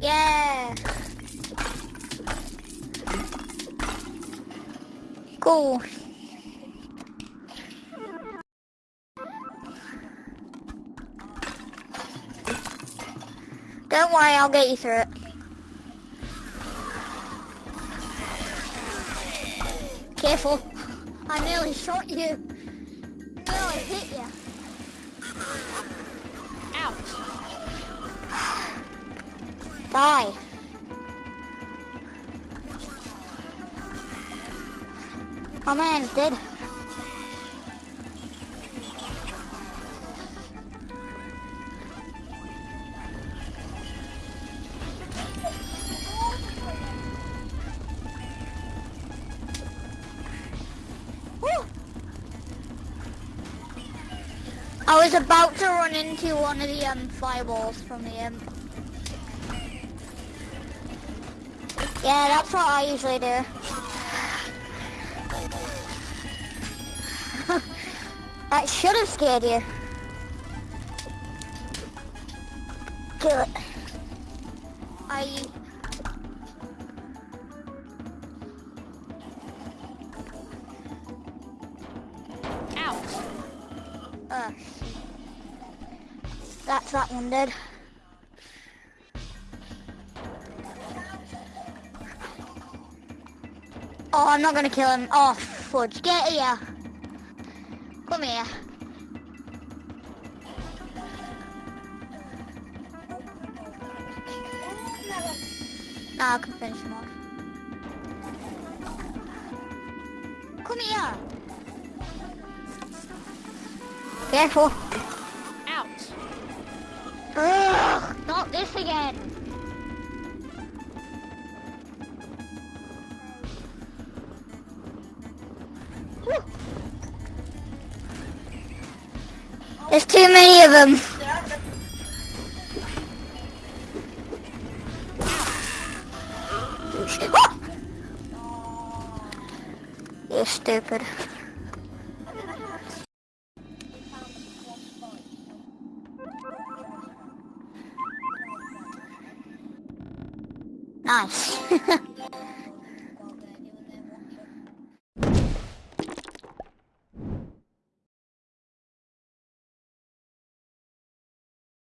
Yeah. Cool. Don't worry, I'll get you through it. Careful. I nearly shot you. Nearly hit you. Ouch. Die. Oh man, it's dead. I was about to run into one of the um, fireballs from the um, Yeah, that's what I usually do. that should have scared you. Kill it. I... Ouch. Uh, that's that one dead. Oh, I'm not gonna kill him. Oh, fudge. Get here. Come here. Now I can finish him off. Come here. Careful. Ouch. Ugh, not this again. There's too many of them. Oh, oh! You're stupid. Nice.